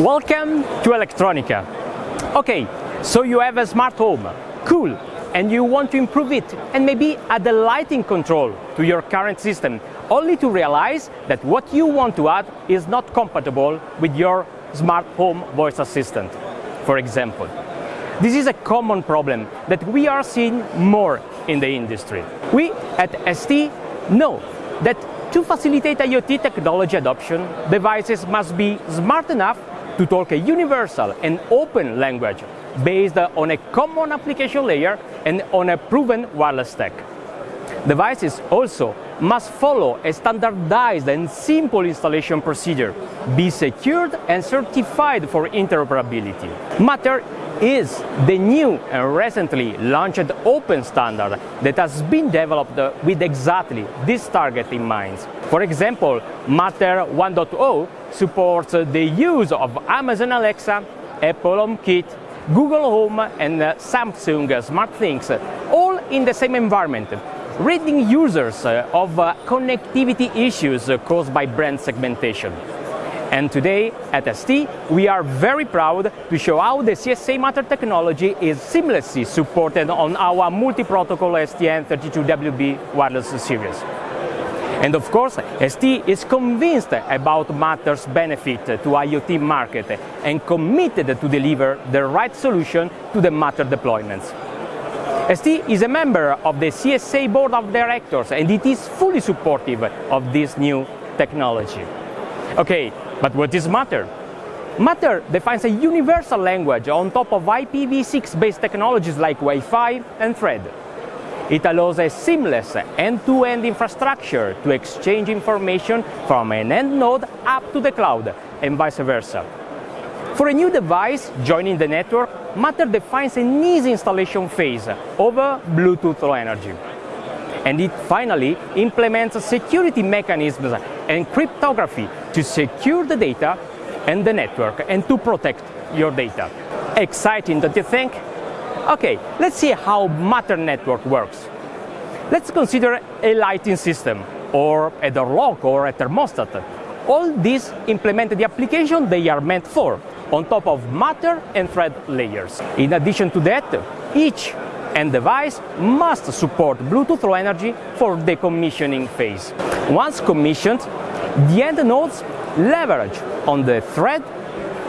Welcome to Electronica. Okay, so you have a smart home, cool, and you want to improve it and maybe add the lighting control to your current system, only to realize that what you want to add is not compatible with your smart home voice assistant, for example. This is a common problem that we are seeing more in the industry. We at ST know that to facilitate IoT technology adoption, devices must be smart enough to talk a universal and open language based on a common application layer and on a proven wireless stack. Devices also must follow a standardized and simple installation procedure, be secured and certified for interoperability. Matter is the new and recently launched open standard that has been developed with exactly this target in mind. For example, Matter 1.0 supports the use of Amazon Alexa, Apple HomeKit, Google Home and Samsung SmartThings, all in the same environment, ridding users uh, of uh, connectivity issues uh, caused by brand segmentation. And today at ST, we are very proud to show how the CSA Matter technology is seamlessly supported on our multi-protocol STM32WB wireless series. And of course, ST is convinced about Matter's benefit to IoT market and committed to deliver the right solution to the Matter deployments. ST is a member of the CSA Board of Directors and it is fully supportive of this new technology. Okay, but what is Matter? Matter defines a universal language on top of IPv6 based technologies like Wi-Fi and Thread. It allows a seamless end-to-end -end infrastructure to exchange information from an end node up to the cloud and vice versa. For a new device joining the network, Matter defines an easy installation phase over Bluetooth Low Energy. And it finally implements security mechanisms and cryptography to secure the data and the network and to protect your data. Exciting, don't you think? Okay, let's see how Matter Network works. Let's consider a lighting system, or a door lock, or a thermostat. All these implement the application they are meant for, on top of Matter and Thread layers. In addition to that, each end device must support Bluetooth Low Energy for the commissioning phase. Once commissioned, the end nodes leverage on the thread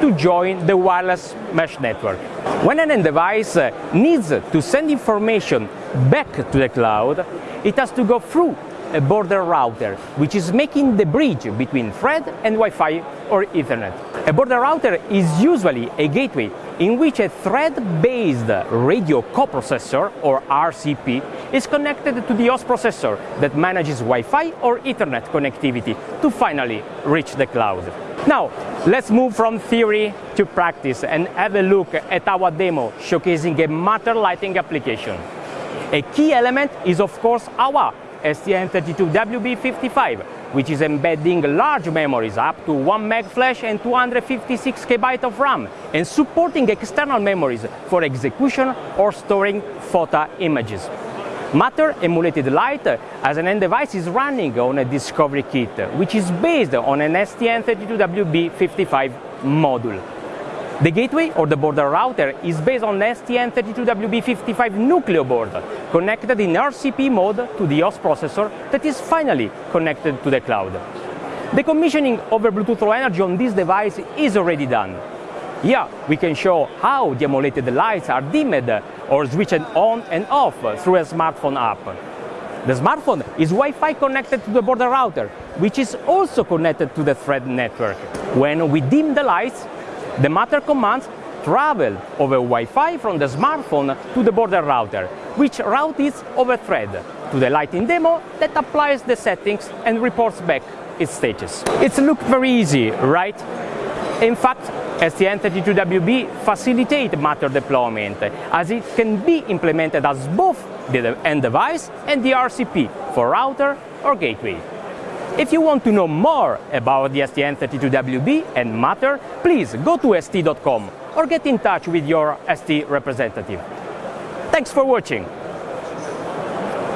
to join the wireless mesh network. When an end device uh, needs to send information back to the cloud, it has to go through a border router, which is making the bridge between Thread and Wi-Fi or Ethernet. A border router is usually a gateway in which a thread-based radio coprocessor, or RCP, is connected to the host processor that manages Wi-Fi or Ethernet connectivity to finally reach the cloud. Now, let's move from theory to practice and have a look at our demo showcasing a Matter lighting application. A key element is of course our STM32WB55, which is embedding large memories up to 1 meg flash and 256 KB of RAM, and supporting external memories for execution or storing photo images. Matter emulated light uh, as an end device is running on a Discovery kit, which is based on an STM32WB55 module. The gateway or the border router is based on STM32WB55 Nucleo board, connected in RCP mode to the host processor that is finally connected to the cloud. The commissioning over Bluetooth Low Energy on this device is already done. Here we can show how the emulated lights are dimmed or switched on and off through a smartphone app. The smartphone is Wi-Fi connected to the border router, which is also connected to the Thread network. When we dim the lights, the Matter commands travel over Wi-Fi from the smartphone to the border router, which routes it over Thread to the lighting demo that applies the settings and reports back its status. It's look very easy, right? In fact, STM32WB facilitate Matter deployment, as it can be implemented as both the end device and the RCP for router or gateway. If you want to know more about the STM32WB and Matter, please go to st.com or get in touch with your ST representative. Thanks for watching!